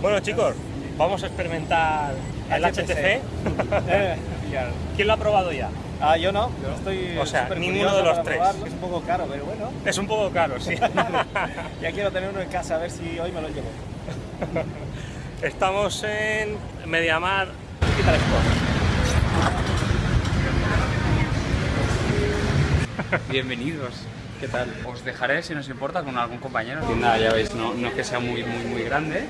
Bueno chicos, vamos a experimentar el HTC. Eh. ¿Quién lo ha probado ya? Ah, yo no, yo estoy O sea, ninguno de los tres. probarlo. Es un poco caro, pero bueno. Es un poco caro, sí. Ya quiero tener uno en casa, a ver si hoy me lo llevo. Estamos en Mediamar. Quita esto. Bienvenidos. ¿Qué tal? Os dejaré, si nos importa, con algún compañero. Tienda, ya veis, no, no es que sea muy, muy, muy grande,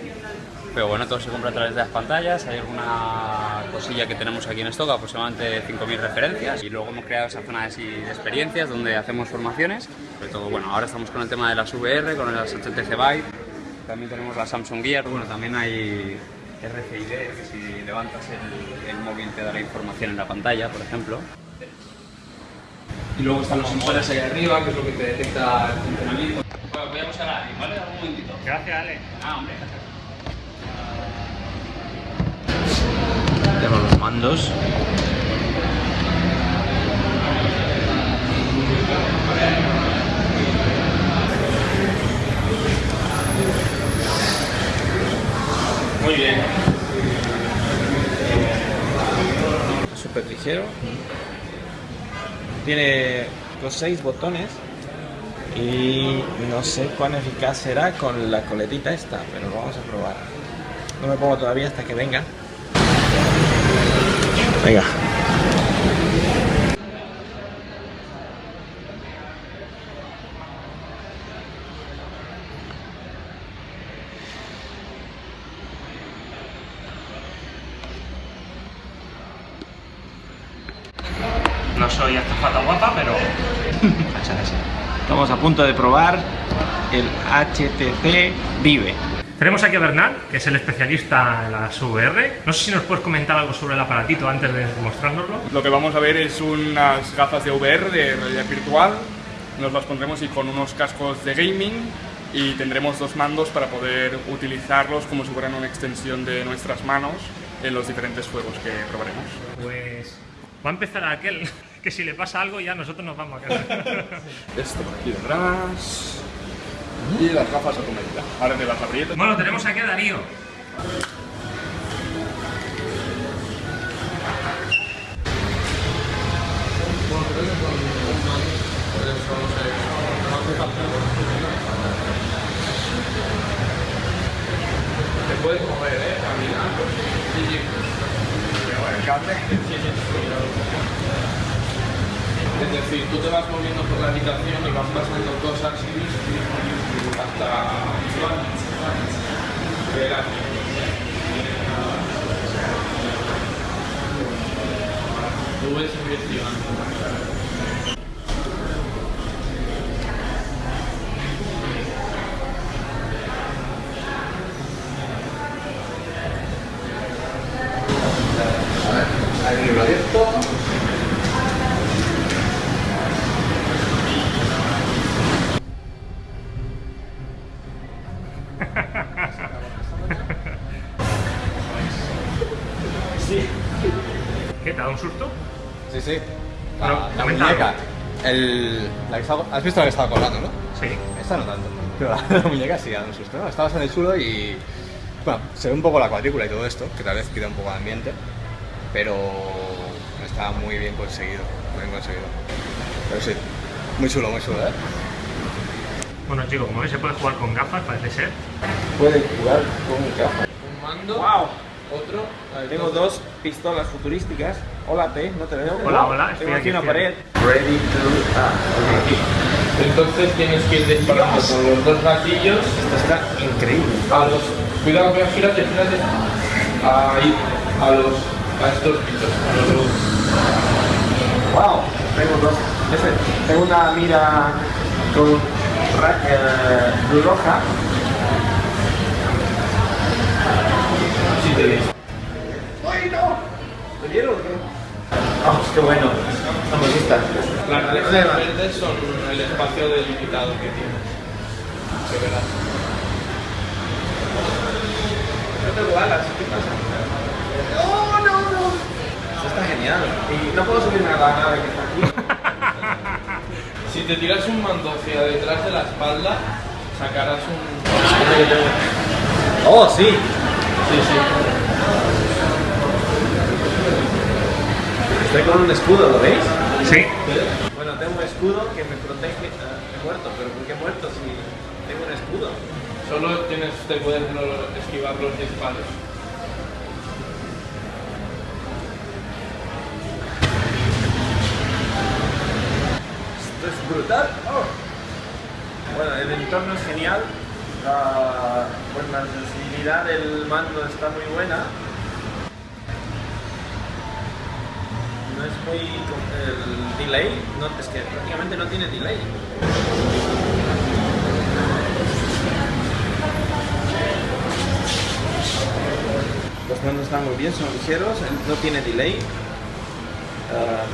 pero bueno, todo se compra a través de las pantallas. Hay alguna cosilla que tenemos aquí en stock, aproximadamente 5.000 referencias. Y luego hemos creado esa zona de, así de experiencias donde hacemos formaciones. Sobre todo, bueno, ahora estamos con el tema de las VR, con las HTC Vive. También tenemos la Samsung Gear. Bueno, también hay RFID, que si levantas el, el móvil te dará información en la pantalla, por ejemplo. Y luego están los sensores ahí arriba, que es lo que te detecta el funcionamiento. Bueno, voy a buscar a ¿vale? Un momentito. Gracias, Ale. Ah, hombre. Tenemos los mandos. Muy bien. Súper ligero. Tiene los seis botones. Y no sé cuán eficaz será con la coletita esta, pero lo vamos a probar. No me pongo todavía hasta que venga. Venga. No soy azafata guapa, pero. Estamos a punto de probar el HTC Vive. Tenemos aquí a Bernal, que es el especialista en las VR. No sé si nos puedes comentar algo sobre el aparatito antes de mostrárnoslo. Lo que vamos a ver es unas gafas de VR de realidad virtual. Nos las pondremos y con unos cascos de gaming y tendremos dos mandos para poder utilizarlos como si fueran una extensión de nuestras manos en los diferentes juegos que probaremos. Pues va a empezar aquel que si le pasa algo ya nosotros nos vamos a casa. Esto por aquí detrás y las gafas automáticas. Ahora te las aprieto. bueno, tenemos aquí a Darío. Te puedes mover, ¿eh? Caminando. Sí, sí. El cable. Es decir, tú te vas moviendo por la habitación y vas pasando cosas hasta... Verás. Tú ves estaba- ¿Has visto la que estaba colgando, no? Sí. Esta no tanto. Pero la, la muñeca sí da un susto, ¿no? Está bastante chulo y... Bueno, se ve un poco la cuadrícula y todo esto, que tal vez quita un poco de ambiente, pero está muy bien conseguido, muy bien conseguido. Pero sí, muy chulo, muy chulo, ¿eh? Bueno chicos, como veis se puede jugar con gafas, parece ser. Puede jugar con gafas. Un mando, ¡Wow! Otro. Tengo dos pistolas futurísticas. Hola, T, no te veo. Hola, hola, estoy Tengo aquí una pared. Ready to... Ah, Entonces tienes que ir disparando con los dos gatillos Esto está increíble. a los. Cuidado, cuidado, gírate, gírate. Ahí, a los. a estos bichos. A los dos. ¡Wow! Tengo dos. Ese, tengo una mira con eh, roja. ¡Ay, no! ¿Me dieron o qué? ¡Vamos, qué bueno! Vamos, listas. Las letras verdes son el espacio delimitado que tiene. Que verás. No tengo alas, ¿qué pasa? ¡No, no, no! Esto está genial. Y no puedo subirme a la nave que está aquí. Si te tiras un mando hacia detrás de la espalda, sacarás un. ¡Oh, sí! Estoy con un escudo, ¿lo veis? Sí. Bueno, tengo un escudo que me protege. Ah, he muerto, pero ¿por qué he muerto si tengo un escudo? Solo tienes, te puedes esquivar los disparos. Esto es brutal. Oh. Bueno, el entorno es genial. La, la sensibilidad del mando está muy buena. No es muy... El delay, no, es que prácticamente no tiene delay. Los mandos están muy bien, son ligeros, no tiene delay. Ah,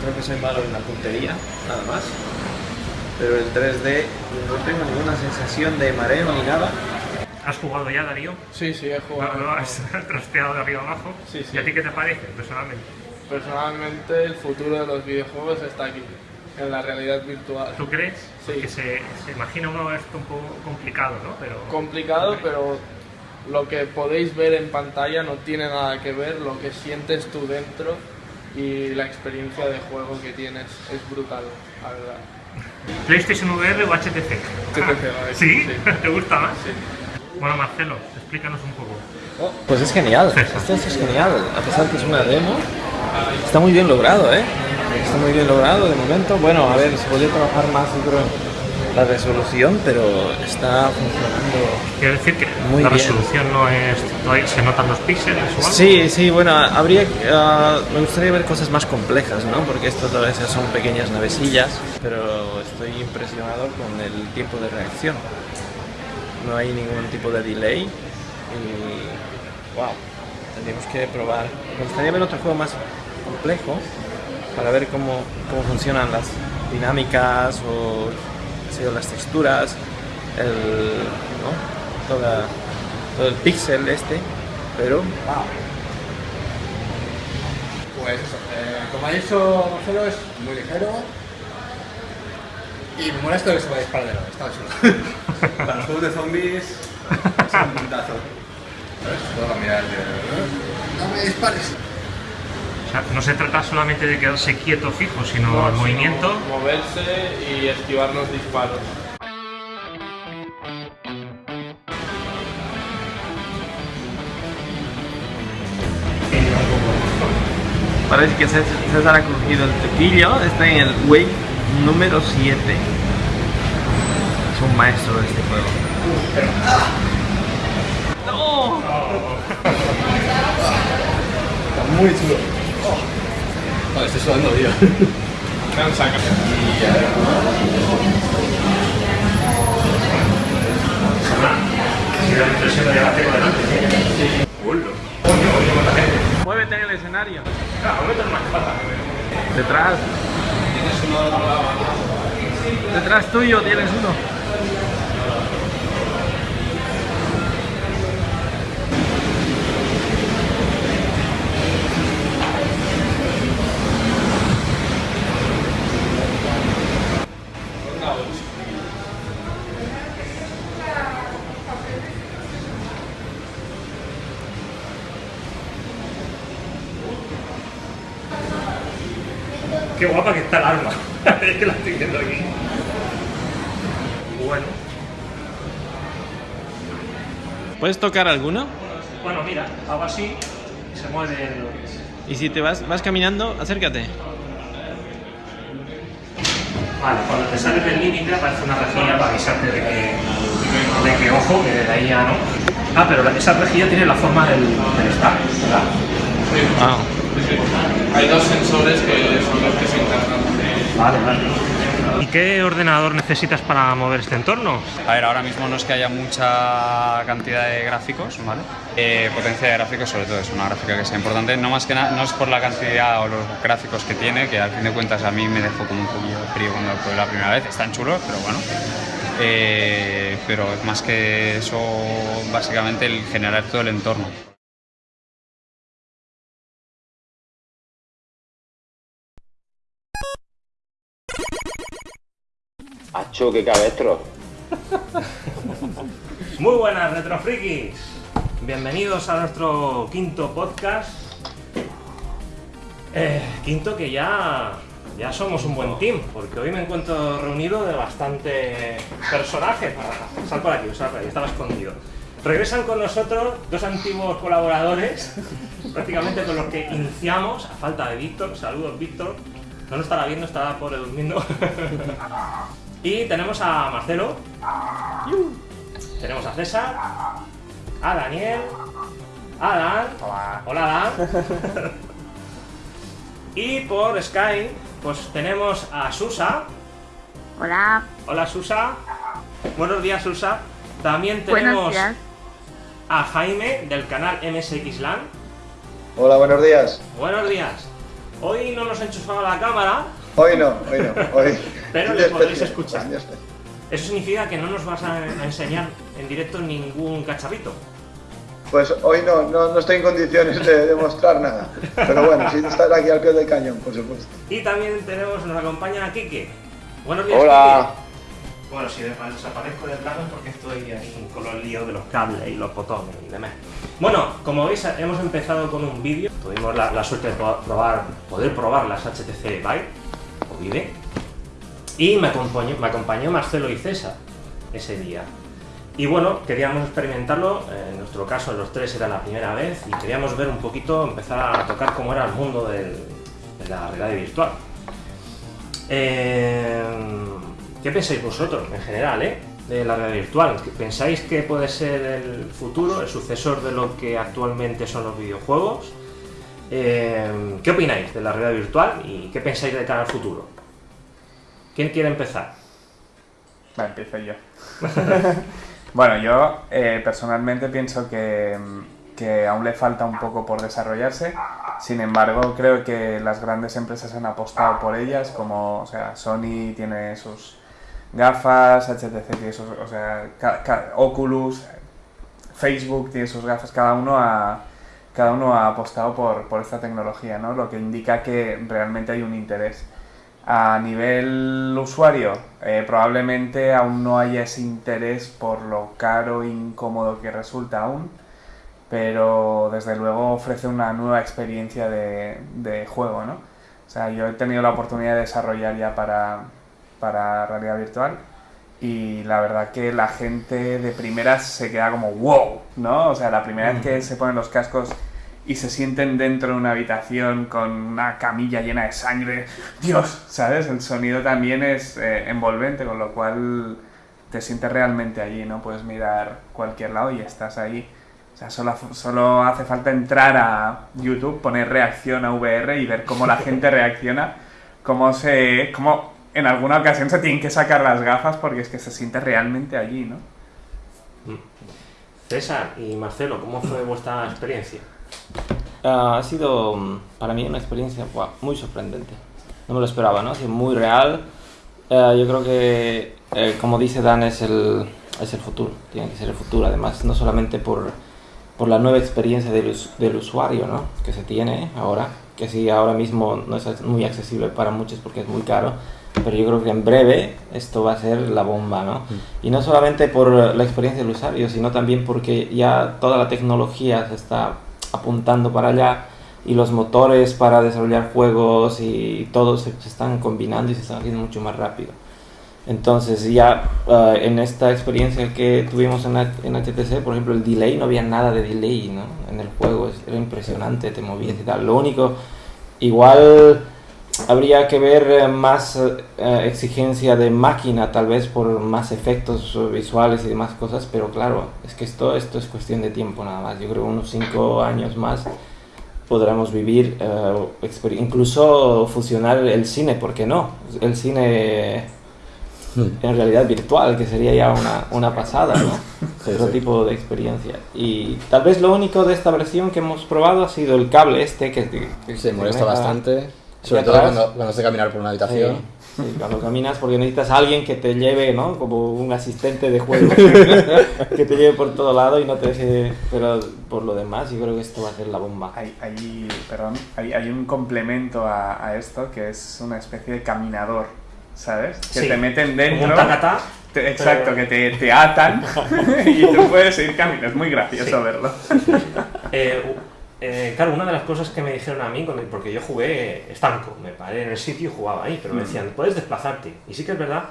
creo que soy malo en la puntería, nada más. Pero el 3D no tengo ninguna sensación de mareo ni nada. ¿Has jugado ya, Darío? Sí, sí, he ¿Lo, jugado. lo has trasteado de arriba abajo? Sí, sí. ¿Y a ti qué te parece, personalmente? Personalmente, el futuro de los videojuegos está aquí, en la realidad virtual. ¿Tú crees? Sí. Porque se, se imagina uno esto un poco complicado, ¿no? Pero... Complicado, pero lo que podéis ver en pantalla no tiene nada que ver lo que sientes tú dentro y la experiencia de juego que tienes es brutal, la verdad. ¿PlayStation VR o HTC? ¿Sí? Sí. ¿Te gusta más? Sí. Bueno, Marcelo, explícanos un poco. Pues es genial, esto es genial, a pesar que es una demo, está muy bien logrado, ¿eh? Está muy bien logrado de momento. Bueno, a ver, se podría trabajar más, yo creo, la resolución, pero está funcionando. Quiero decir que Muy la bien. resolución no es... todavía ¿Se notan los píxeles o algo? Sí, sí, bueno, habría, ah, me gustaría ver cosas más complejas, ¿no? Porque esto a veces son pequeñas navecillas, pero estoy impresionado con el tiempo de reacción. No hay ningún tipo de delay y, wow, tendríamos que probar. Me gustaría ver otro juego más complejo para ver cómo, cómo funcionan las dinámicas o las texturas, el, ¿no? Toda, todo el pixel este, pero wow. Pues eso, eh, como ha dicho Marcelo, es muy ligero. Y me mola esto de que se puede disparar de lado, está chulo. Para los juegos de zombies es un puntazo. ¿Sabes? Puedo cambiar de... No me dispares. O sea, no se trata solamente de quedarse quieto fijo, sino No, el sino movimiento. Moverse y esquivar los disparos. Parece que César César ha cogido el tequillo, está en el wave número 7. Es un maestro de este juego. ¡No! Está muy chulo. Oh. Vale, estoy sudando, tío. Si la impresión de la tengo delante. Muévete en el escenario. Detrás. Detrás tuyo tienes uno. Está el arma. es que la estoy viendo aquí. Bueno, ¿Puedes tocar alguno? bueno, mira, hago así y se mueve el... Y si te vas, vas caminando, acércate. Vale, cuando te sales del límite aparece una rejilla para avisarte de que, de que ojo, que de ahí ya no. Ah, pero esa rejilla tiene la forma del, del stack, ¿verdad? Ah. Hay dos sensores que son los que se encargan. Vale, vale. ¿Y qué ordenador necesitas para mover este entorno? A ver, ahora mismo no es que haya mucha cantidad de gráficos, ¿vale? Eh, potencia de gráficos sobre todo es una gráfica que sea importante, no más que nada, no es por la cantidad o los gráficos que tiene, que al fin de cuentas a mí me dejó como un poquillo frío cuando lo probé la primera vez, están chulos, pero bueno. Eh, pero es más que eso, básicamente el generar todo el entorno. Acho, qué cabestro. Muy buenas, retrofrikis. bienvenidos a nuestro quinto podcast. Eh, quinto que ya, ya somos un buen team, porque hoy me encuentro reunido de bastante personajes. Sal por aquí, por estaba escondido. Regresan con nosotros dos antiguos colaboradores, prácticamente con los que iniciamos, a falta de Víctor. Saludos, Víctor. No lo estará viendo, estará pobre durmiendo. Y tenemos a Marcelo. Tenemos a César, a Daniel, a Dan. Hola. Dan. y por Skype, pues tenemos a Susa. Hola, Hola Susa. Buenos días Susa. También tenemos a Jaime del canal MSXLAN. Hola, buenos días. Buenos días. Hoy no nos ha enchufado la cámara, Hoy no, hoy no, hoy. Pero Día le podéis especial, escuchar. eso significa que no nos vas a enseñar en directo ningún cacharrito. Pues hoy no, no, no estoy en condiciones de demostrar nada. Pero bueno, sí estar aquí al pie del cañón, por supuesto. Y también tenemos, nos acompaña Kike. Buenos días, Hola. Kike. Bueno, si desaparezco del plano es porque estoy ahí con los líos de los cables y los botones y demás. Bueno, como veis, hemos empezado con un vídeo. Tuvimos la, la suerte de probar, poder probar las HTC Vive o Vive. Y me acompañó, me acompañó Marcelo y César ese día. Y bueno, queríamos experimentarlo, eh, en nuestro caso los tres era la primera vez y queríamos ver un poquito, empezar a tocar cómo era el mundo de la realidad virtual. Eh, ¿Qué pensáis vosotros en general eh, de la realidad virtual? ¿Qué- ¿Pensáis que puede ser el futuro, el sucesor de lo que actualmente son los videojuegos? Eh, ¿Qué opináis de la realidad virtual y qué pensáis de cara al futuro? ¿Quién quiere empezar? Empiezo yo. bueno, yo eh, personalmente pienso que, que aún le falta un poco por desarrollarse. Sin embargo, creo que las grandes empresas han apostado por ellas, como o sea, Sony tiene sus gafas, HTC tiene sus, o sea, Oculus, Facebook tiene sus gafas, cada uno ha, cada uno ha apostado por, por esta tecnología, ¿no? Lo que indica que realmente hay un interés. A nivel usuario, eh, probablemente aún no haya ese interés por lo caro e incómodo que resulta aún, pero desde luego ofrece una nueva experiencia de, de juego, ¿no? O sea, yo he tenido la oportunidad de desarrollar ya para, para realidad virtual y la verdad que la gente de primeras se queda como wow, ¿no? O sea, la primera vez que se ponen los cascos y se sienten dentro de una habitación con una camilla llena de sangre, Dios, ¿sabes? El sonido también es eh, envolvente, con lo cual te sientes realmente allí, ¿no? Puedes mirar cualquier lado y estás ahí. O sea, solo, solo hace falta entrar a YouTube, poner reacción a VR y ver cómo la gente reacciona, cómo se... cómo en alguna ocasión se tienen que sacar las gafas porque es que se siente realmente allí, ¿no? César y Marcelo, ¿cómo fue vuestra experiencia? Ah, ha sido mm, para mí una experiencia buah, muy sorprendente. No me lo esperaba, ¿no? Ha sido muy real. Eh, yo creo que, eh, como dice Dan, es el, es el futuro. Tiene que ser el futuro. Además, no solamente por, por la nueva experiencia del, del usuario, ¿no? Que se tiene ahora. Que sí, ahora mismo no es muy accesible para muchos porque es muy caro. Pero yo creo que en breve esto va a ser la bomba, ¿no? Y no solamente por la experiencia del usuario, sino también porque ya toda la tecnología se está apuntando para allá y los motores para desarrollar juegos y todo se, están combinando y se están haciendo mucho más rápido. Entonces ya eh, en esta experiencia que tuvimos en, en HTC, por ejemplo, el delay, no había nada de delay ¿no? en el juego, era impresionante, te movías y tal. Lo único, igual habría que ver eh, más eh, exigencia de máquina, tal vez por más efectos visuales y demás cosas, pero claro, es que esto, esto es cuestión de tiempo nada más. Yo creo que unos 5 años más podremos vivir, eh, incluso fusionar el cine, ¿por qué no? El cine en realidad virtual, que sería ya una, una pasada, ¿no? Otro tipo de experiencia. Y tal vez lo único de esta versión que hemos probado ha sido el cable este que, que Se molesta bastante, sobre todo cuando, cuando has de caminar por una Sí, habitación. sí, cuando caminas porque necesitas a alguien que te lleve, ¿no? Como un asistente de juego, que te lleve por todo lado y no te deje... Pero por lo demás yo creo que esto va a ser la bomba. Hay, hay- perdón, hay, hay un complemento a, a esto que es una especie de caminador ¿sabes? Que Sí, te meten dentro. un tacatá. Te- exacto, pero- que te, te atan y tú puedes ir caminando. Es muy gracioso Sí. verlo. Eh, eh, claro, una de las cosas que me dijeron a mí, porque yo jugué estanco, me paré en el sitio y jugaba ahí, pero me decían, puedes desplazarte. Y sí que es verdad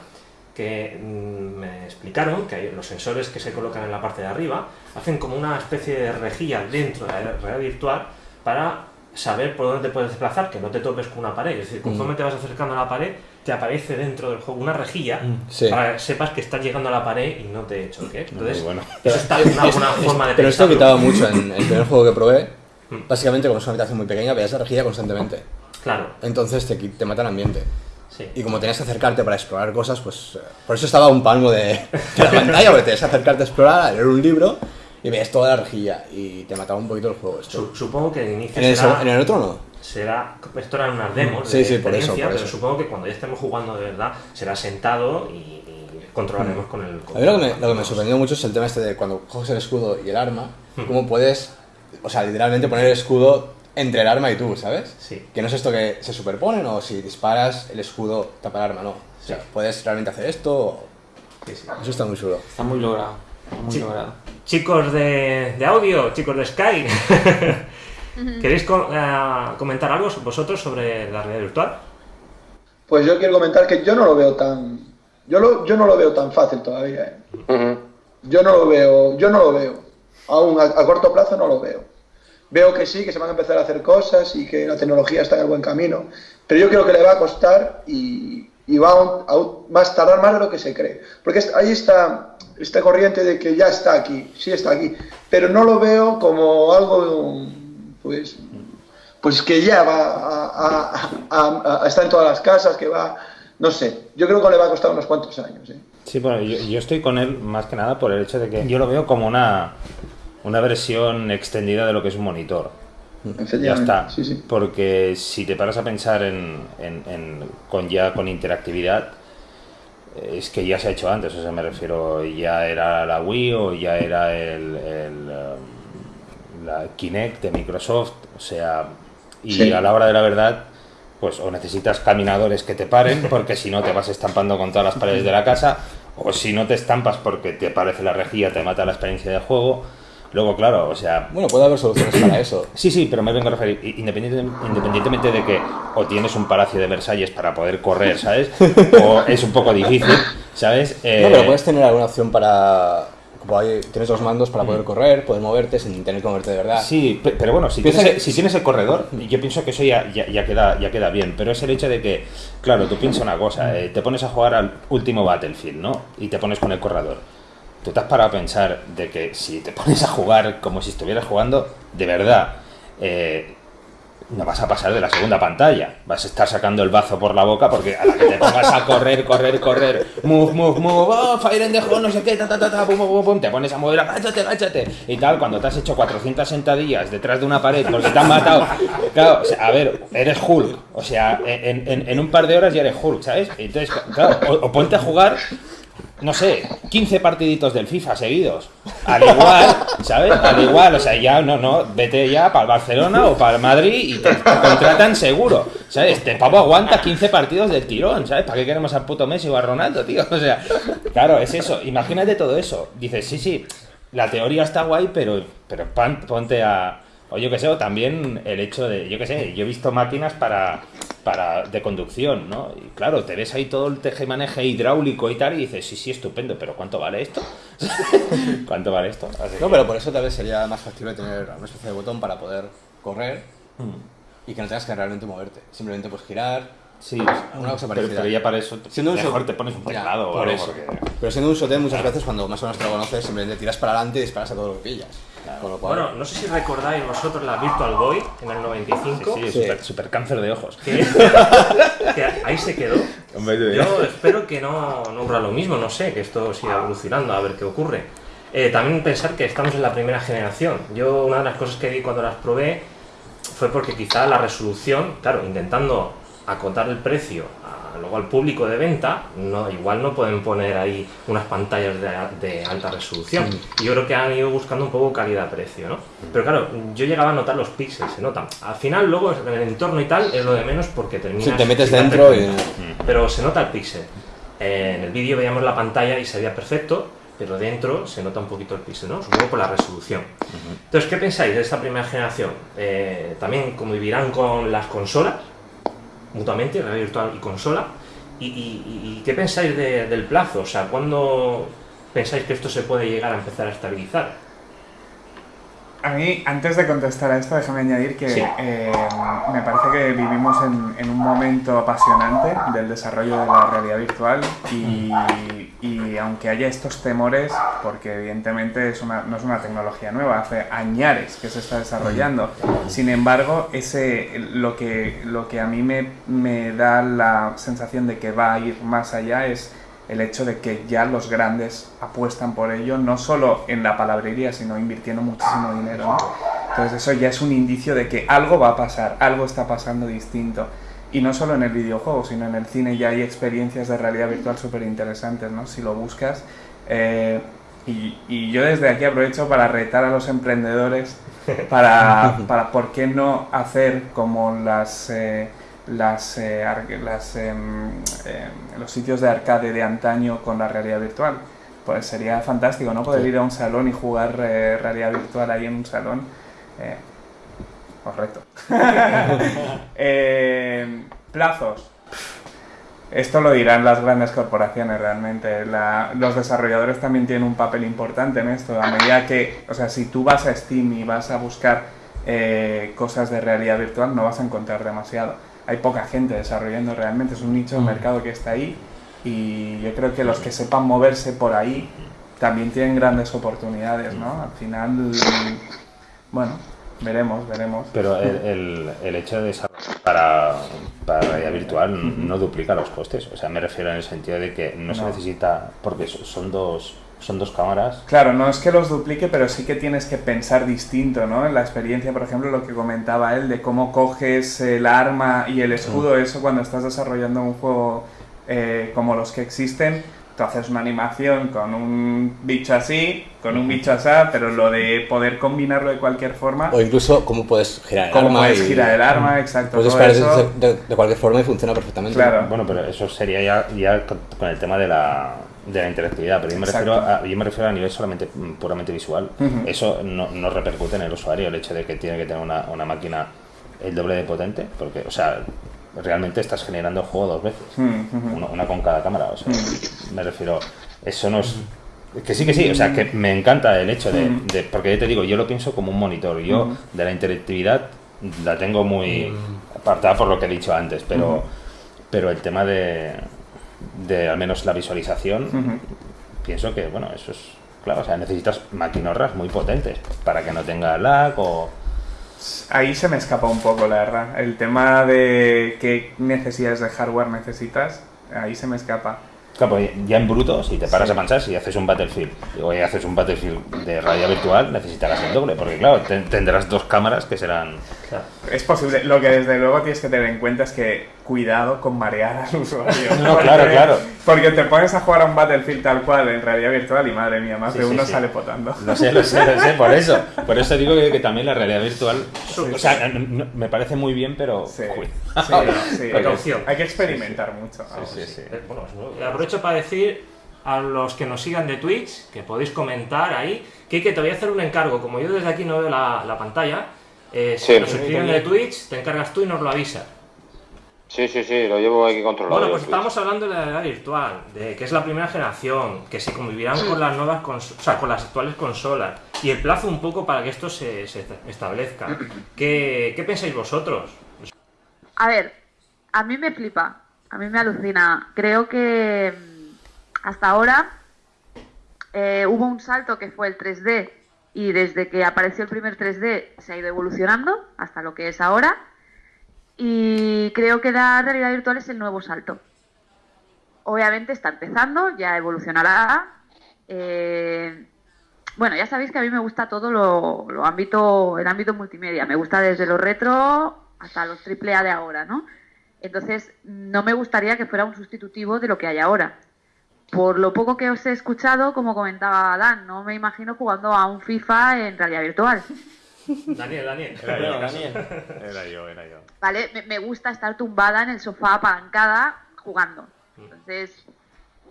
que mm, me explicaron que los sensores que se colocan en la parte de arriba hacen como una especie de rejilla dentro de la realidad virtual para saber por dónde te puedes desplazar, que no te topes con una pared. Es decir, conforme te vas acercando a la pared, te aparece dentro del juego una rejilla Sí. para que sepas que estás llegando a la pared y no te choques. Entonces, bueno. eso está en una, una forma de Pero esto quitaba mucho en el primer juego que probé. Mm. Básicamente, como es una habitación muy pequeña, veías la rejilla constantemente. Claro, Entonces te, te mata el ambiente. sí. Y como tenías que acercarte para explorar cosas, pues eh, por eso estaba un palmo de, de la pantalla, porque tenías que acercarte a explorar, a leer un libro y veías toda la rejilla y te mataba un poquito el juego. Esto. Su- supongo que el inicio En el, será, seg- en el otro no. será- Esto eran unas demos Sí, de sí, por eso, por pero eso. supongo que cuando ya estemos jugando de verdad será sentado y, y controlaremos con el... A mí lo que, me, lo que me sorprendió mucho es el tema este de cuando coges el escudo y el arma, Hmm. cómo puedes, o sea, literalmente poner el escudo entre el arma y tú, ¿sabes? Sí. Que no es esto que se superponen o si disparas el escudo tapa el arma, no. O sea, Sí. puedes realmente hacer esto. o- Sí, sí. Eso está muy chulo. Está muy logrado. está Muy logrado. Chicos de, de audio, chicos de Sky, ¿queréis co- eh, comentar algo vosotros sobre la realidad virtual? Pues yo quiero comentar que yo no lo veo tan. Yo, lo, yo no lo veo tan fácil todavía. ¿eh? Yo no lo veo, yo no lo veo. Aún a, a corto plazo no lo veo. Veo que sí, que se van a empezar a hacer cosas y que la tecnología está en el buen camino. Pero yo creo que le va a costar y, va a, tardar más de lo que se cree. Porque ahí está esta corriente de que ya está aquí, sí está aquí. Pero no lo veo como algo, pues, pues que ya va a, estar en todas las casas, que va, no sé, yo creo que le va a costar unos cuantos años. ¿eh? Sí, bueno, yo estoy con él más que nada por el hecho de que yo lo veo como una, una versión extendida de lo que es un monitor. Ya está. Sí, sí. Porque si te paras a pensar en, en- en- con ya con interactividad, eh, es que ya se ha hecho antes. O sea, me refiero, ya era la Wii o ya era el, el, um, la Kinect de Microsoft. O sea, y Sí. a la hora de la verdad, pues o necesitas caminadores que te paren, porque si no te vas estampando con todas las paredes de la casa, o si no te estampas porque te parece la rejilla, te mata la experiencia de juego. Luego, claro, o sea, Bueno, puede haber soluciones para eso. Sí, sí, pero me vengo a referir, independiente- independientemente de que o tienes un palacio de Versalles para poder correr, ¿sabes? O es un poco difícil, ¿sabes? Eh, No, pero puedes tener alguna opción para. Tienes dos mandos para poder correr, poder moverte sin tener que moverte de verdad. Sí, pe- pero bueno, si tienes, que- el- si tienes el corredor, yo pienso que eso ya, ya, ya queda, ya queda bien, pero es el hecho de que, claro, tú piensas una cosa, eh, te pones a jugar al último Battlefield, ¿no? Y te pones con el corredor. Tú te has parado a pensar de que si te pones a jugar como si estuvieras jugando, de verdad, eh, no vas a pasar de la segunda pantalla. Vas a estar sacando el bazo por la boca porque a la que te pongas a correr, correr, correr, move, move, move, oh, fire in the no sé qué, ta, ta, ta, ta, pum, pum, pum, te pones a mover, agáchate, agáchate, y tal, cuando te has hecho 400 sentadillas detrás de una pared porque te han matado. Claro, o sea, a ver, eres Hulk, o sea, en, un par de horas ya eres Hulk, ¿sabes? Entonces, claro, o ponte a jugar no sé, 15 partiditos del FIFA seguidos. Al igual, ¿sabes? Al igual, o sea, ya no, no, vete ya para el Barcelona o para el Madrid y te, contratan seguro. ¿Sabes? Este pavo aguanta 15 partidos del tirón, ¿sabes? ¿Para qué queremos al puto Messi o a Ronaldo, tío? O sea, claro, es eso. Imagínate todo eso. Dices, sí, sí, la teoría está guay, pero, pero ponte a. O yo qué sé, o también el hecho de, yo qué sé, yo he visto máquinas para, para de conducción, ¿no? Y claro, te ves ahí todo el teje-maneje hidráulico y tal, y dices, sí, sí, estupendo, pero ¿cuánto vale esto? ¿Cuánto vale esto? Así No, que- pero por eso tal vez sería más factible tener una especie de botón para poder correr y que no tengas que realmente moverte. Simplemente pues girar. Sí, Una cosa parecida. pero ya para eso Siendo un mejor te pones un Ya, teclado o por algo, porque- Pero siendo un shooter muchas veces cuando más o menos te lo conoces simplemente tiras para adelante y disparas a todo lo que pillas. Con lo cual, Bueno, no sé si recordáis vosotros la Virtual Boy en el 95. Sí, sí, Sí. Super, super cáncer de ojos. Que, que ahí se quedó. Yo espero que no, no ocurra lo mismo, no sé, que esto siga evolucionando, a ver qué ocurre. Eh, también pensar que estamos en la primera generación. Yo una de las cosas que vi cuando las probé fue porque quizá la resolución, claro, intentando acotar el precio luego al público de venta, no, igual no pueden poner ahí unas pantallas de, de alta resolución. Y yo creo que han ido buscando un poco calidad-precio, ¿no? Pero claro, yo llegaba a notar los píxeles, se notan. Al final, luego, en el entorno y tal, es lo de menos porque terminas... si te metes dentro y... cuenta. pero se nota el píxel. Eh, en el vídeo veíamos la pantalla y se veía perfecto, pero dentro se nota un poquito el píxel, ¿no? Supongo por la resolución. Entonces, ¿qué pensáis de esta primera generación? Eh, también convivirán con las consolas, mutuamente, realidad virtual y consola. ¿Y, y- y qué pensáis de- del plazo? O sea, ¿cuándo pensáis que esto se puede llegar a empezar a estabilizar? A mí, antes de contestar a esto, déjame añadir que Sí. eh, me parece que vivimos en, en un momento apasionante del desarrollo de la realidad virtual y, y aunque haya estos temores, porque evidentemente es una, no es una tecnología nueva, hace añares que se está desarrollando, sin embargo, ese, lo, que, lo que a mí me, me da la sensación de que va a ir más allá es el hecho de que ya los grandes apuestan por ello, no solo en la palabrería, sino invirtiendo muchísimo dinero. ¿no? Entonces eso ya es un indicio de que algo va a pasar, algo está pasando distinto. Y no solo en el videojuego, sino en el cine ya hay experiencias de realidad virtual súper interesantes, ¿no? Si lo buscas. Eh, y, y yo desde aquí aprovecho para retar a los emprendedores para, para por qué no hacer como las... eh, las, eh, las, em, los sitios de arcade de antaño con la realidad virtual. Pues sería fantástico, ¿no? Poder ir a un salón y jugar eh, realidad virtual ahí en un salón. Eh, correcto. Eh, plazos. Esto lo dirán las grandes corporaciones realmente. La- los desarrolladores también tienen un papel importante en esto. A medida que, o sea, si tú vas a Steam y vas a buscar eh, cosas de realidad virtual, no vas a encontrar demasiado. Hay poca gente desarrollando realmente, es un nicho de mercado que está ahí y yo creo que los que sepan moverse por ahí también tienen grandes oportunidades, ¿no? Al final, bueno, veremos, veremos. Pero el, el, el hecho de desarrollar para, para realidad virtual no duplica los costes. O sea, me refiero en el sentido de que no, se No. necesita, porque so- son dos, son dos cámaras. Claro, no es que los duplique, pero sí que tienes que pensar distinto, ¿no? En la experiencia, por ejemplo, lo que comentaba él, de cómo coges el arma y el escudo, eso cuando estás desarrollando un juego eh, como los que existen, tú haces una animación con un bicho así, con un bicho así, pero lo de poder combinarlo de cualquier forma, O incluso cómo puedes girar el cómo arma. puedes y- girar el arma, exacto, Puedes todo disparar eso, de, de- de cualquier forma y funciona perfectamente. Claro. Bueno, pero eso sería ya, ya con, con el tema de la, de la interactividad. Pero yo me, refiero a, yo me refiero a nivel solamente mm, puramente visual. Eso no, no repercute en el usuario, el hecho de que tiene que tener una, una máquina el doble de potente. Porque, o sea, realmente estás generando el juego dos veces. Mm, ujú. Una, una con cada cámara. O sea, me refiero. Eso no es. Que sí, que sí, o sea, que me encanta el hecho de, Mm. de- Porque ya te digo, yo lo pienso como un monitor. Yo Mm. de la interactividad la tengo muy apartada por lo que he dicho antes, pero, pero el tema de, de al menos la visualización, pienso que, bueno, eso es. Claro, o sea, necesitas maquinorras muy potentes para que no tenga lag o. Ahí se me escapa un poco, la verdad. El tema de qué necesidades de hardware necesitas, ahí se me escapa. Claro, ya en bruto, si te paras a pensar, si haces un Battlefield o haces un Battlefield de realidad virtual, necesitarás el doble, porque claro, ten- tendrás dos cámaras que serán. Es posible. Lo que desde luego tienes que tener en cuenta es que cuidado con marear al usuario. No, claro, claro. Porque te pones a jugar a un Battlefield tal cual en realidad virtual y madre mía, más Sí, de sí, uno sí. sale potando. Lo sé, lo sé, lo sé, por eso. Por eso digo que, que también la realidad virtual. o sea, no- no- me parece muy bien, pero. Sí, cuidado. sí, sí. Precaución. Hay que experimentar mucho. vamos. Sí, sí. Eh, Bueno, aprovecho para decir a los que nos sigan de Twitch, que podéis comentar ahí, que, que te voy a hacer un encargo, como yo desde aquí no veo la, la pantalla, eh, si Sí. nos suscriben de Twitch, te encargas tú y nos lo avisas. Sí, sí, sí, lo llevo aquí controlado. Bueno, pues estamos hablando de la realidad virtual, de que es la primera generación, que se convivirán con las nuevas o sea, con las actuales consolas, y el plazo un poco para que esto se, se establezca. ¿Qué, ¿Qué pensáis vosotros? A ver, a mí me flipa, a mí me alucina. Creo que mm, hasta ahora eh, hubo un salto que fue el 3D y desde que apareció el primer 3D se ha ido evolucionando hasta lo que es ahora. Y creo que la realidad virtual es el nuevo salto. Obviamente está empezando, ya evolucionará. Eh, bueno, ya sabéis que a mí me gusta todo lo, ámbito, el ámbito multimedia. Me gusta desde lo retro hasta los triple A de ahora, ¿no? Entonces, no me gustaría que fuera un sustitutivo de lo que hay ahora. Por lo poco que os he escuchado, como comentaba Dan, no me imagino jugando a un FIFA en realidad virtual. Daniel, Daniel. Era yo, Daniel. Era yo, era yo. ¿Vale? Me, gusta estar tumbada en el sofá apalancada jugando. Entonces,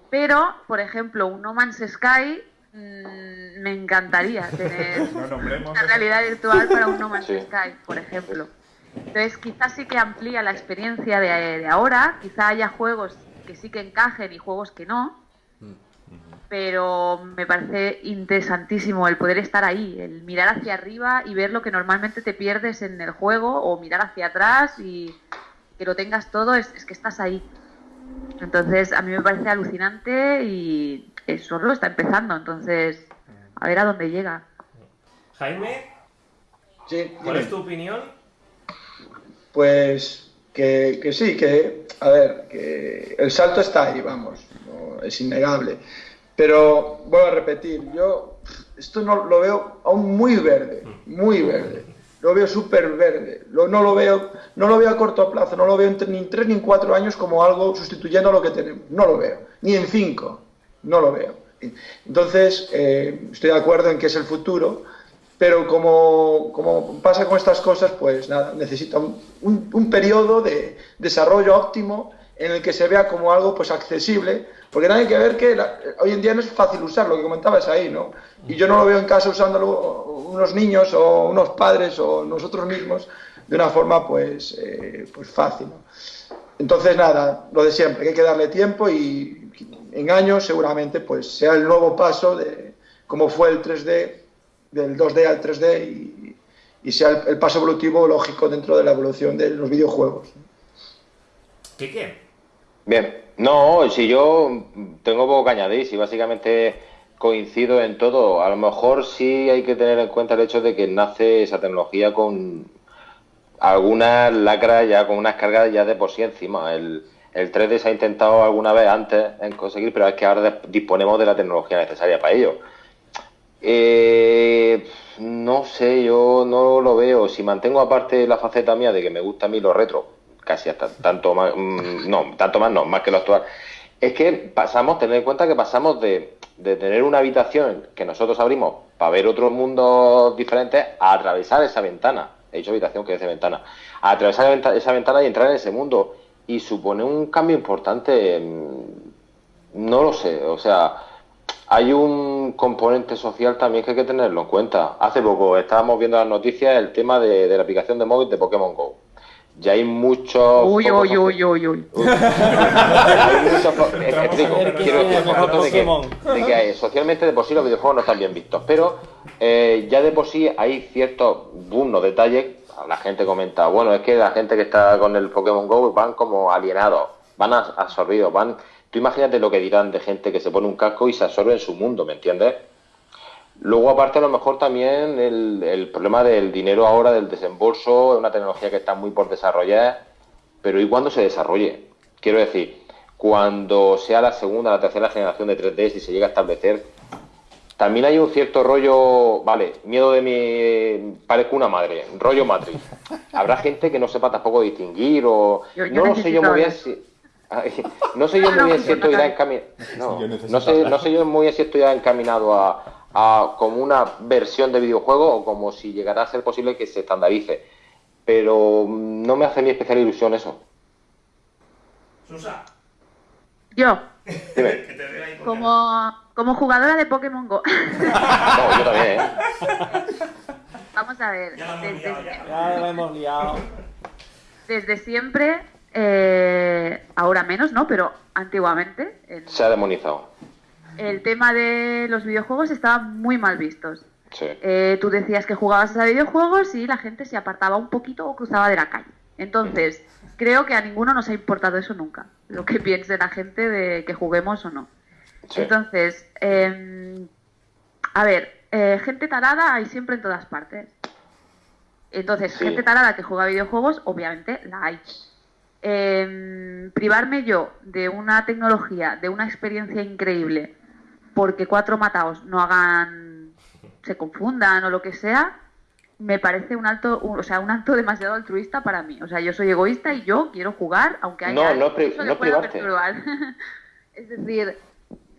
pero, por ejemplo, un No Man's Sky mm, me encantaría tener No una realidad virtual para un No Man's Sí. Sky, por ejemplo. Entonces, quizás sí que amplía la experiencia de, de ahora, quizá haya juegos que sí que encajen y juegos que no, pero me parece interesantísimo el poder estar ahí, el mirar hacia arriba y ver lo que normalmente te pierdes en el juego o mirar hacia atrás y que lo tengas todo, es, es que estás ahí. Entonces, a mí me parece alucinante y eso solo está empezando, entonces, a ver a dónde llega. Jaime, Sí, ¿cuál es tu opinión? Pues que, que sí, que, a ver, que el salto está ahí, vamos, es innegable. Pero vuelvo a repetir, yo esto no lo veo aún muy verde, muy verde. Lo veo súper verde. Lo- no, lo veo, no lo veo a corto plazo, no lo veo ni en tres ni en cuatro años como algo sustituyendo a lo que tenemos. No lo veo. Ni en cinco. No lo veo. Entonces, eh, estoy de acuerdo en que es el futuro, pero como, como pasa con estas cosas, pues nada, necesita un- un periodo de desarrollo óptimo en el que se vea como algo pues accesible, porque también hay que ver que la- hoy en día no es fácil usar, lo que comentabas ahí, ¿no? Y yo no lo veo en casa usándolo unos niños o unos padres o nosotros mismos de una forma pues, eh, pues fácil. Entonces, nada, lo de siempre, hay que darle tiempo y en años seguramente pues sea el nuevo paso de como fue el 3D, del 2D al 3D y, y sea el, el paso evolutivo lógico dentro de la evolución de los videojuegos. ¿Qué qué? Bien, no, si yo tengo poco que añadir, si básicamente coincido en todo, a lo mejor sí hay que tener en cuenta el hecho de que nace esa tecnología con algunas lacras ya, con unas cargas ya de por sí encima. El, el 3D se ha intentado alguna vez antes en conseguir, pero es que ahora disponemos de la tecnología necesaria para ello. Eh, no sé, yo no lo veo. Si mantengo aparte la faceta mía de que me gusta a mí lo retro, casi hasta tanto más, mm, no, tanto más no, más que lo actual, es que pasamos, tener en cuenta que pasamos de, de tener una habitación que nosotros abrimos para ver otros mundos diferentes a atravesar esa ventana. He dicho habitación que es de ventana. A atravesar esa venta- esa ventana y entrar en ese mundo. Y supone un cambio importante. No lo sé, o sea, hay un componente social también que hay que tenerlo en cuenta. Hace poco estábamos viendo las noticias el tema de, de la aplicación de móvil de Pokémon Go. Ya hay muchos. Uy, uy, uy, uy, uy. hay muchos explico, quiero decir, de que, socialmente de por sí los videojuegos no están bien vistos, pero eh, ya de por sí hay ciertos buenos detalles. La gente comenta, bueno, es que la gente que está con el Pokémon Go van como alienados, van absorbidos, van. Tú imagínate lo que dirán de gente que se pone un casco y se absorbe en su mundo, ¿me entiendes? Luego, aparte, a lo mejor también el, el problema del dinero ahora, del desembolso, es una tecnología que está muy por desarrollar, pero ¿y cuándo se desarrolle? Quiero decir, cuando sea la segunda, la tercera generación de 3D, si se llega a establecer, también hay un cierto rollo, vale, miedo de mi... parezco una madre, rollo matriz. Habrá gente que no sepa tampoco distinguir o... Yo- yo no lo sé yo muy bien si... Ay, No sé yo muy bien si esto irá encaminado... No, sé, no sé yo muy bien si esto irá encaminado a, a como una versión de videojuego o como si llegará a ser posible que se estandarice. Pero mm, no me hace ni especial ilusión eso. Susa, Yo, Dime. como, como jugadora de Pokémon Go, No, yo también, ¿eh? vamos a ver, Ya la hemos desde, liado, ya. Ya lo hemos liado. desde siempre, eh, ahora menos, ¿no? Pero antiguamente, en- Se ha demonizado. El tema de los videojuegos estaba muy mal vistos. Sí. Eh, tú decías que jugabas a videojuegos y la gente se apartaba un poquito o cruzaba de la calle. Entonces, creo que a ninguno nos ha importado eso nunca, lo que piense la gente de que juguemos o no. Sí. Entonces, eh, a ver, eh, gente tarada hay siempre en todas partes. Entonces, Sí. gente tarada que juega videojuegos, obviamente la hay. Eh, privarme yo de una tecnología, de una experiencia increíble, porque cuatro mataos no hagan, se confundan o lo que sea, me parece un alto, un- o sea, un acto demasiado altruista para mí. O sea, yo soy egoísta y yo quiero jugar, aunque haya No, no pri- que no pueda perturbar. es decir,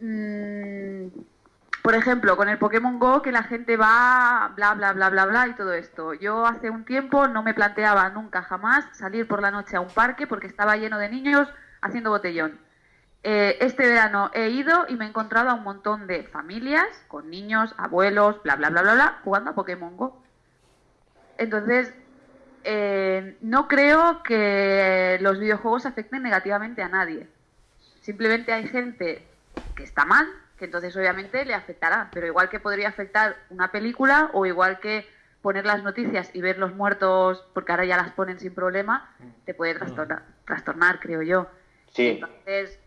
mm, por ejemplo, con el Pokémon Go que la gente va bla bla bla bla bla y todo esto. Yo hace un tiempo no me planteaba nunca jamás salir por la noche a un parque porque estaba lleno de niños haciendo botellón. Eh, este verano he ido y me he encontrado a un montón de familias con niños, abuelos, bla, bla, bla, bla, bla, jugando a Pokémon Go. Entonces, eh, no creo que los videojuegos afecten negativamente a nadie. Simplemente hay gente que está mal, que entonces obviamente le afectará, pero igual que podría afectar una película o igual que poner las noticias y ver los muertos, porque ahora ya las ponen sin problema, te puede trastornar, trastornar creo yo. Sí. Entonces,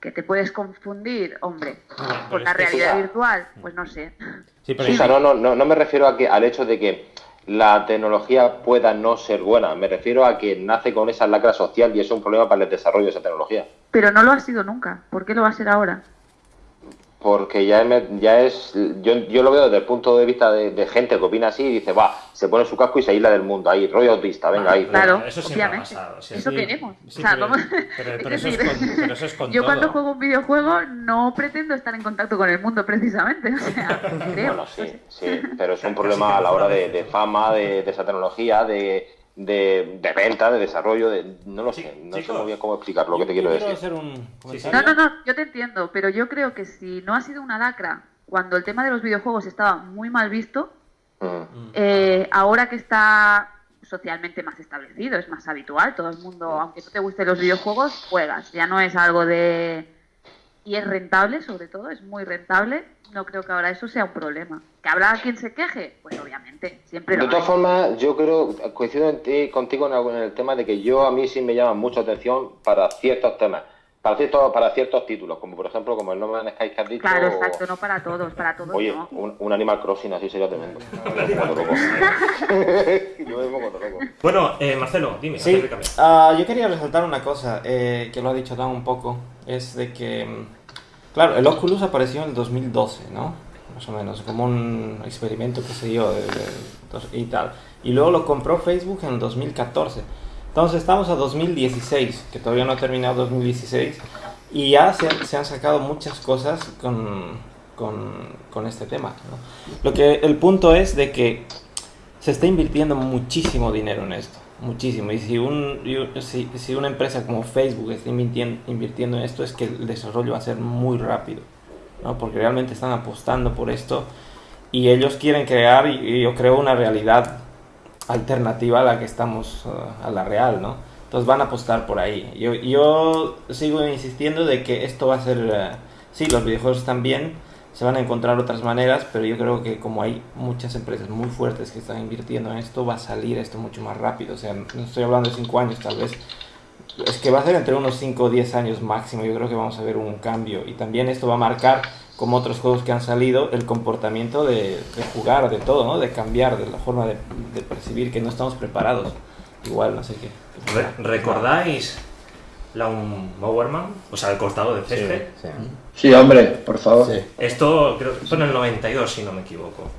que te puedes confundir, hombre, pero con la realidad virtual, pues no sé. Sí, pero no, no, no me refiero a que, al hecho de que la tecnología pueda no ser buena, me refiero a que nace con esa lacra social y es un problema para el desarrollo de esa tecnología. Pero no lo ha sido nunca. ¿Por qué lo va a ser ahora? Porque ya, me- ya es. Yo, yo lo veo desde el punto de vista de, de gente que opina así y dice, va, se pone su casco y se aísla del mundo. Ahí, rollo autista, venga, ahí. Claro, eso siempre ha obviamente. pasado. sí, Eso sí. queremos. Sí, o sea, pero- vamos- pero- es pero eso es decir, con- pero eso es con yo cuando juego un videojuego no pretendo estar en contacto con el mundo precisamente. O sea, creo. Bueno, sí, sí, pero es un problema a la hora de, de fama, de, de esa tecnología, de, de, de venta, de desarrollo, de. No lo sé, no sé chicos, muy bien cómo explicar lo que te quiero decir. hacer un. No, no, no, yo te entiendo, pero yo creo que si no ha sido una lacra cuando el tema de los videojuegos estaba muy mal visto, Mm. eh, ahora que está socialmente más establecido, es más habitual, todo el mundo, aunque no te gusten los videojuegos, juegas, ya no es algo de... Y es rentable, sobre todo, es muy rentable, no creo que ahora eso sea un problema. ¿Que habrá quien se queje? Pues obviamente, siempre De todas formas, yo creo, coincido en ti- contigo en el, tema de que yo a mí sí me llama mucha atención para ciertos temas, para ciertos, para ciertos títulos, como por ejemplo como el No Man's Sky que has dicho. Claro, o- exacto, no para todos, para todos Oye, no. un, un Animal Crossing así sería tremendo. Yo loco. Bueno, eh, Marcelo, dime, Sí, ah, yo quería resaltar una cosa eh, que lo ha dicho Dan un poco, es de que, mm, claro, el Oculus apareció en el 2012, ¿no? Más o menos, como un experimento que se dio de- de- y tal. Y luego lo compró Facebook en el 2014. Entonces estamos a 2016, que todavía no ha terminado 2016, y ya se, se han sacado muchas cosas con, con, con este tema. ¿no? Lo que el punto es de que se está invirtiendo muchísimo dinero en esto, muchísimo. Y si, un, si, si una empresa como Facebook está invirtiendo, invirtiendo en esto, es que el desarrollo va a ser muy rápido, ¿no? porque realmente están apostando por esto y ellos quieren crear, y, yo creo, una realidad alternativa a la que estamos, uh, a la real, ¿no? Entonces van a apostar por ahí. Yo, yo sigo insistiendo de que esto va a ser, eh, sí, los videojuegos están bien, se van a encontrar otras maneras, pero yo creo que como hay muchas empresas muy fuertes que están invirtiendo en esto, va a salir esto mucho más rápido. O sea, no estoy hablando de 5 años tal vez. Es que va a ser entre unos 5 o 10 años máximo. Yo creo que vamos a ver un cambio. Y también esto va a marcar, como otros juegos que han salido, el comportamiento de, de jugar, de todo, ¿no? De cambiar, de la forma de, de percibir que no estamos preparados. Igual, no sé qué. Re- ¿Recordáis la un Mowerman? O sea, el cortado de césped. sí. Sí, hombre, por favor. Sí. Esto creo que fue en el 92, si no me equivoco.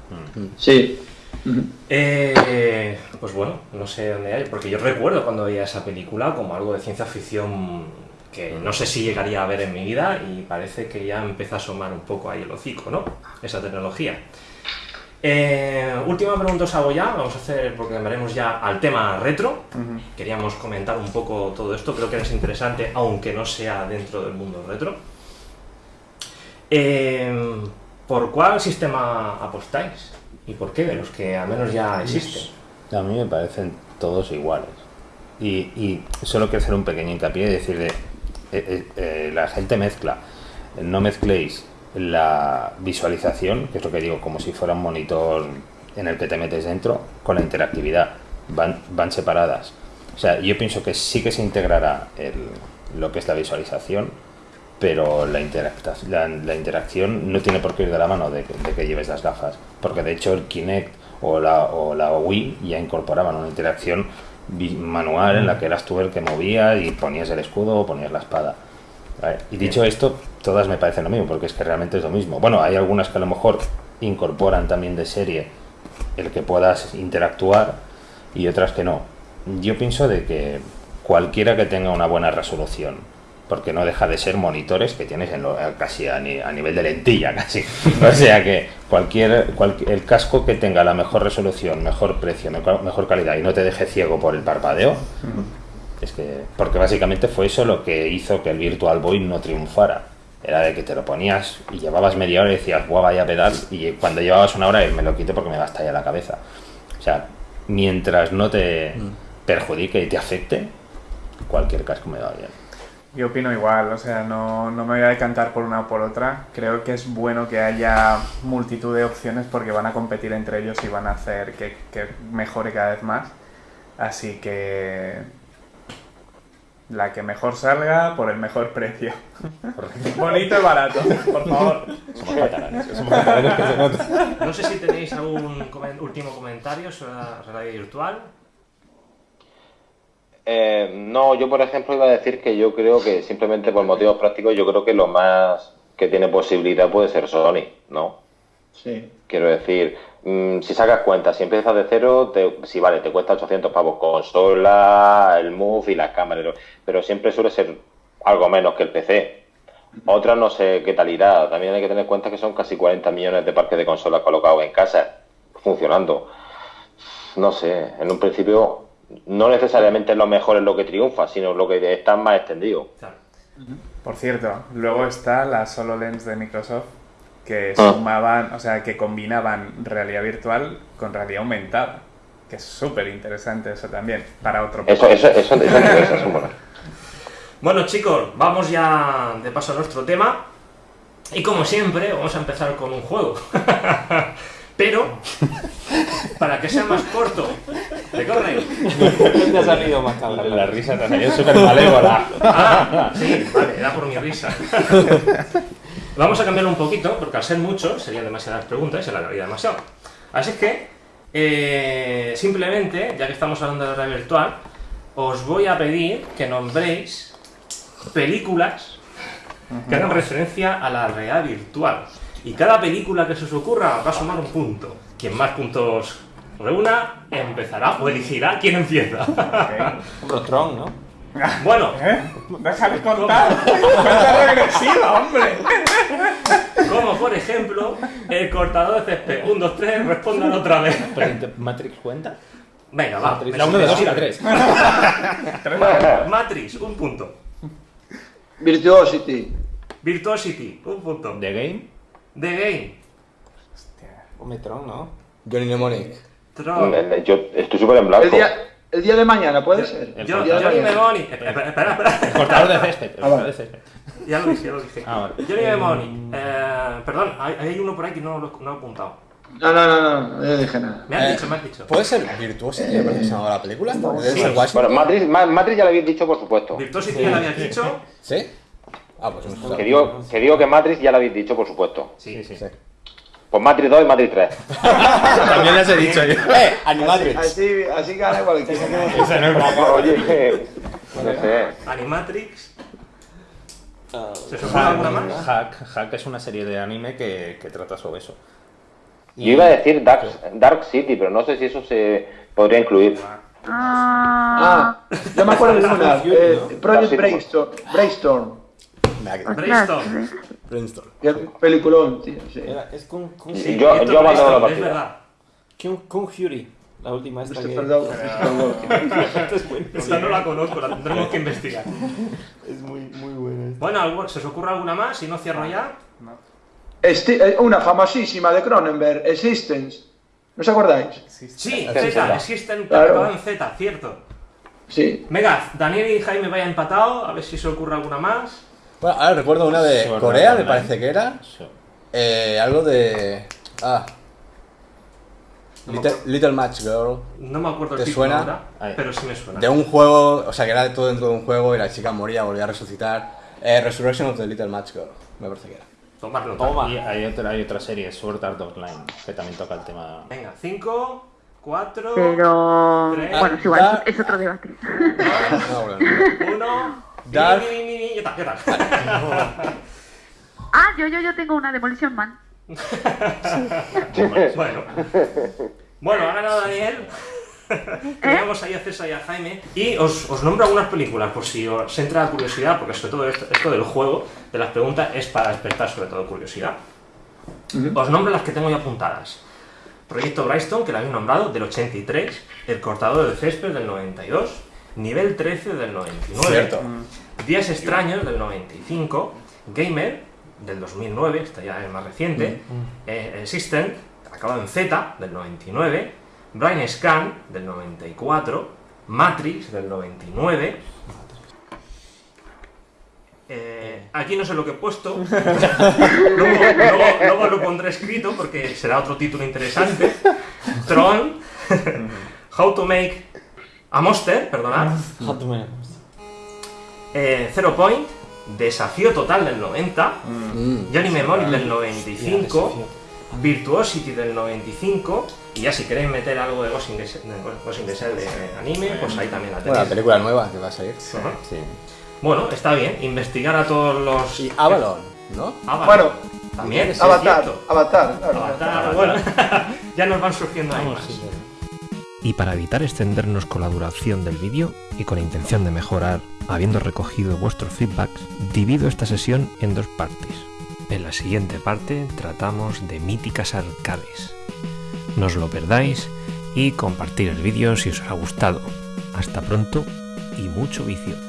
Sí. Ujú. Eh, pues bueno, no sé dónde hay, porque yo recuerdo cuando veía esa película como algo de ciencia ficción que no sé si llegaría a ver en mi vida y parece que ya empieza a asomar un poco ahí el hocico, ¿no? Esa tecnología. Eh, última pregunta os hago ya, vamos a hacer, porque cambiaremos ya al tema retro. Queríamos comentar un poco todo esto, creo que es interesante, aunque no sea dentro del mundo retro. Eh, ¿Por cuál sistema apostáis? ¿Y por qué? De los que al menos ya existen. A mí me parecen todos iguales. Y, y solo quiero hacer un pequeño hincapié y decirle, eh, eh, eh, la gente mezcla, no mezcléis la visualización, que es lo que digo, como si fuera un monitor en el que te metes dentro, con la interactividad. Van, van separadas. O sea, yo pienso que sí que se integrará el- lo que es la visualización, pero la, la, interacción no tiene por qué ir de la mano de, que- de que lleves las gafas, porque de hecho el Kinect o la, o la Wii ya incorporaban una interacción manual en la que eras tú el que movía y ponías el escudo o ponías la espada. ¿Vale? Y dicho esto, todas me parecen lo mismo, porque es que realmente es lo mismo. Bueno, hay algunas que a lo mejor incorporan también de serie el que puedas interactuar y otras que no. Yo pienso de que cualquiera que tenga una buena resolución, porque no deja de ser monitores que tienes en lo- casi a, ni- a nivel de lentilla, casi. O sea que cualquier, cual- el casco que tenga la mejor resolución, mejor precio, mejor, mejor calidad y no te deje ciego por el parpadeo, Es que, porque básicamente fue eso lo que hizo que el Virtual Boy no triunfara. Era de que te lo ponías y llevabas media hora y decías, guau, vaya pedal, y cuando llevabas una hora me lo quité porque me va a estallar la cabeza. O sea, mientras no te perjudique y te afecte, cualquier casco me va bien. Yo opino igual, o sea, no, no me voy a decantar por una o por otra. Creo que es bueno que haya multitud de opciones porque van a competir entre ellos y van a hacer que, que mejore cada vez más. Así que la que mejor salga por el mejor precio. Bonito y barato, por favor. Somos catalanes, somos catalanes que se nota. No sé si tenéis algún comen- último comentario sobre la realidad virtual. Eh, no, yo por ejemplo iba a decir que yo creo que simplemente por motivos prácticos yo creo que lo más que tiene posibilidad puede ser Sony, ¿no? Sí. Quiero decir, mm, si sacas cuenta, si empiezas de cero, te, si vale, te cuesta 800 pavos consola, el Move y las cámaras, pero siempre suele ser algo menos que el PC. Otra no sé qué tal irá. También hay que tener en cuenta que son casi 40 millones de parques de consolas colocados en casa, funcionando. No sé, en un principio no necesariamente lo mejor es lo que triunfa, sino lo que está más extendido. Por cierto, luego está la HoloLens de Microsoft que Ah. sumaban, o sea, que combinaban realidad virtual con realidad aumentada. Que es súper interesante eso también, para otro Eso, eso, eso, eso eso. Bueno chicos, vamos ya de paso a nuestro tema. Y como siempre, vamos a empezar con un juego. Pero, para que sea más corto, ¿te corre? te ha salido más cabrón? La risa te ha salido súper malévola. Ah, sí, vale, era por mi risa. Vamos a cambiarlo un poquito, porque al ser muchos serían demasiadas preguntas y se alargaría demasiado. Así es que, eh, simplemente, ya que estamos hablando de realidad virtual, os voy a pedir que nombréis películas que hagan referencia a la realidad virtual. Y cada película que se os ocurra va a sumar un punto. Quien más puntos reúna, empezará o elegirá quién empieza. Hombre, Tron, ¿no? Bueno, ¿Eh? Déjame contar. Cuenta regresiva, hombre. Como por ejemplo, el cortador de césped. 1, 2, 3, respondan otra vez. Pero, ¿Matrix cuenta? Venga, va. La 1, la 2 y la 3. Matrix, un punto. Virtuosity. Virtuosity, un punto. The Game. The Game, Hombre, Tron, ¿no? Johnny Mnemonic. Tron. Eh, Yo estoy súper en blanco. El día, el día de mañana, ¿puede ser? el Yo, Johnny. Memoni. Espera, espera, espera. espera. El cortador de césped. El Ah, cortador vale. de césped. Ya lo dije, ya lo dije. Ah, vale. Johnny Memoni. Eh, perdón, hay, hay uno por ahí que no lo no he apuntado. No, no, no, no, no, dije nada. Me has Eh, dicho, me has dicho. ¿Puede ser Virtuosity? ¿Me parece que se llamaba la película? ¿Debe Sí. ser Washington? Bueno, Matrix, Ma- Matrix ya lo habéis dicho, por supuesto. Virtuosity ya lo habías dicho. ¿Sí? Ah, pues. Que digo, que digo que Matrix ya lo habéis dicho, por supuesto. Sí, sí. Pues Matrix 2 y Matrix 3. También les he dicho yo. ¡Eh! Animatrix. Así, así gana cualquiera. Oye, no sé. Animatrix. ¿Se os ocurre alguna más? Hack, Hack es una serie de anime que, que trata sobre eso. Yo iba a decir Dark, Dark City, pero no sé si eso se podría incluir. Ah, Ah, yo me acuerdo de una. eh, Project. Brainstorm. Brainstorm. Brainstorm. Brainstorm. Que peliculón, tío. Sí. Era- es con, con, Sí, Yo- yo abandono la Es partida. verdad. con, con Fury. La última esta que... Christopher Doug- Christopher Doug. Esta no la conozco, la tendremos que investigar. Es muy, muy buena. Bueno, ¿algo- ¿se os ocurre alguna más? Si no, cierro ya. Esti- eh, una famosísima de Cronenberg, Existence. ¿No os acordáis? Sí, Z, Z. existen Claro. claro. en Z, cierto. Sí. Venga, Daniel y Jaime vaya empatado, a ver si se ocurre alguna más. Bueno, ahora recuerdo una de Sword Corea, Art me Online. parece que era. Eh, algo de. Ah. Little, Little Match Girl. No me acuerdo el ¿Te título suena? ahora, Ahí. pero sí me suena. De un juego, o sea, que era todo dentro de un juego y la chica moría, volvía a resucitar. Eh, Resurrection of the Little Match Girl, me parece que era. Tomarlo. Toma. Y hay otra, hay otra serie, Sword Art Online, que también toca el tema. Venga, 5, 4, Pero Tres. bueno, es igual, Da- es otro debate. No, bueno, no. 1. Dark. ¿Qué tal? ¿Qué tal? Ah, yo, yo, yo tengo una Demolition Man. bueno. Bueno, ha ganado Daniel. Tenemos ahí a César y a Jaime. Y os, os nombro algunas películas por si os entra la curiosidad, porque sobre todo esto, esto del juego, de las preguntas, es para despertar sobre todo curiosidad. Os nombro las que tengo ya apuntadas. Proyecto Brightstone, que lo habéis nombrado, del 83. El cortador de césped, del 92. Nivel 13 del 99. Cierto. Días extraños del 95. Gamer del 2009, esta ya es más reciente. Eh, System, acabado en Z del 99. Brain Scan del 94. Matrix del 99. Eh, aquí no sé lo que he puesto. luego, luego- luego lo pondré escrito porque será otro título interesante. Tron. How to make a monster, perdonad. Eh, Zero Point. Desafío total del 90. Johnny Memory del 95. Virtuosity del 95. Y ya si queréis meter algo de Ghost in the Shell de, Ghost in the Shell de anime, pues ahí también la Bueno, la tenéis. película nueva que va a salir. Sí. Bueno, está bien. Investigar a todos los. Y Avalon, ¿no? Avalon. Bueno, también. Avatar. Avatar. Avatar, bueno, ya nos van surgiendo ahí más. Y para evitar extendernos con la duración del vídeo y con la intención de mejorar, habiendo recogido vuestros feedbacks, divido esta sesión en dos partes. En la siguiente parte tratamos de míticas arcades. No os lo perdáis y compartir el vídeo si os ha gustado. Hasta pronto y mucho vicio.